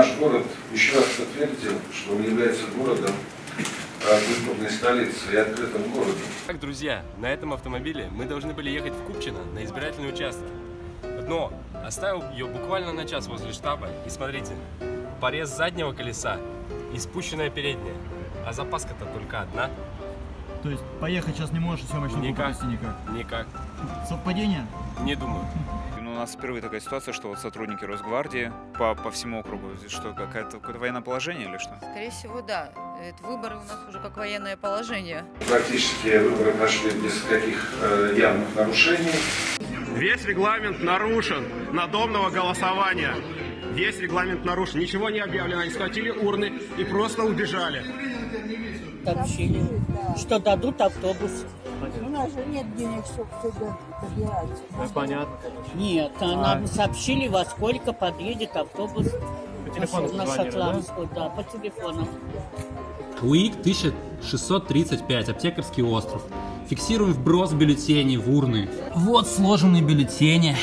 наш город еще раз подтвердил, что он является городом э, культурной столицей и открытым городом. Так, друзья, на этом автомобиле мы должны были ехать в Купчино на избирательный участок. Но оставил ее буквально на час возле штаба. И смотрите, порез заднего колеса и спущенная передняя. А запаска-то только одна. То есть поехать сейчас не можешь, съемочную Никак. никак. Никак. Совпадение? Не думаю. У нас впервые такая ситуация, что вот сотрудники Росгвардии по, по всему округу, что какое-то какое военное положение или что? Скорее всего, да. Это выборы у нас уже как военное положение. Практически выборы прошли без каких э, явных нарушений. Весь регламент нарушен надомного голосования. Весь регламент нарушен. Ничего не объявлено. Они схватили урны и просто убежали. сообщили, что дадут автобус. У нас же нет денег, чтобы сюда добираться. Понятно. Нет, а нам сообщили, во сколько подъедет автобус По телефону на позвонили, да? Шотландскую, да, по телефону. УИК 1635, Аптекарский остров. Фиксируем вброс бюллетеней в урны. Вот сложенные бюллетени.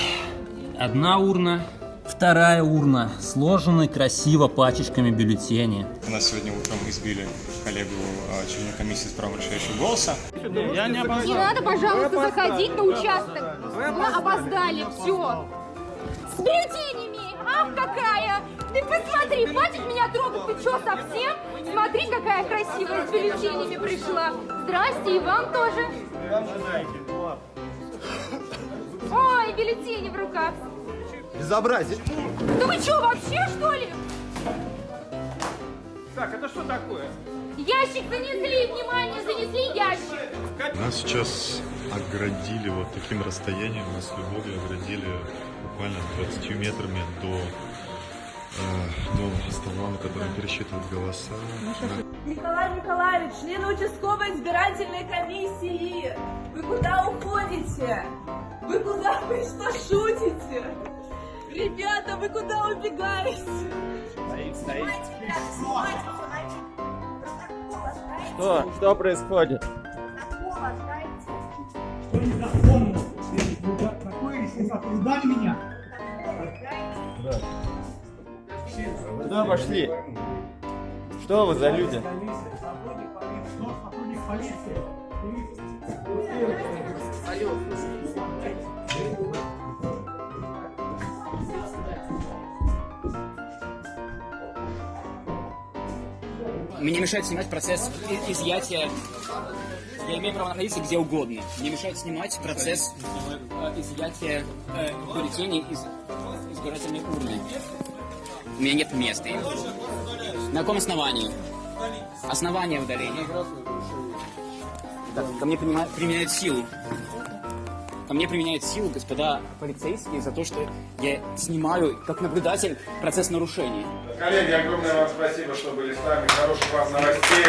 Одна урна, вторая урна. Сложены красиво пачечками бюллетени. У нас сегодня утром избили коллегу а, члена комиссии с правом решающего голоса. Не надо, пожалуйста, заходить на участок. Вы опоздали, все. С бюллетенями. Ах, какая! Ты посмотри, хватит меня трогать, ты что, совсем? Смотри, какая красивая с бюллетенями пришла. Здрасте, и вам тоже. Ой, бюллетени в руках. Безобразие. Да вы что, вообще, что ли? Так, это что такое? Ящик занесли, внимание, занесли ящик. Нас сейчас оградили вот таким расстоянием, нас с любовью оградили буквально 20 метрами до, э, до стола, на котором пересчитывают голоса. Николай Николаевич, член участковой избирательной комиссии, вы куда уходите? Вы куда? Вы что, шутите? Ребята, вы куда убегаете? Ребята, снимайте, снимайте. Протокол оставите. Что? Что происходит? Протокол оставите. Куда пошли? Что вы за люди? Мне мешает снимать процесс изъятия. Я имею право находиться где угодно. Мне мешает снимать процесс э, изъятия э, бюллетеней из избирательной урны. У меня нет места. На каком основании? Основание удаления. Так, ко мне применяют силу. Ко мне применяют силу господа полицейские за то, что я снимаю как наблюдатель процесс нарушения. Коллеги, огромное вам спасибо, что были с нами. Хороших вам новостей.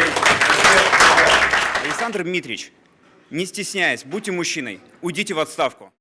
Александр Дмитриевич, не стесняясь, будьте мужчиной, уйдите в отставку.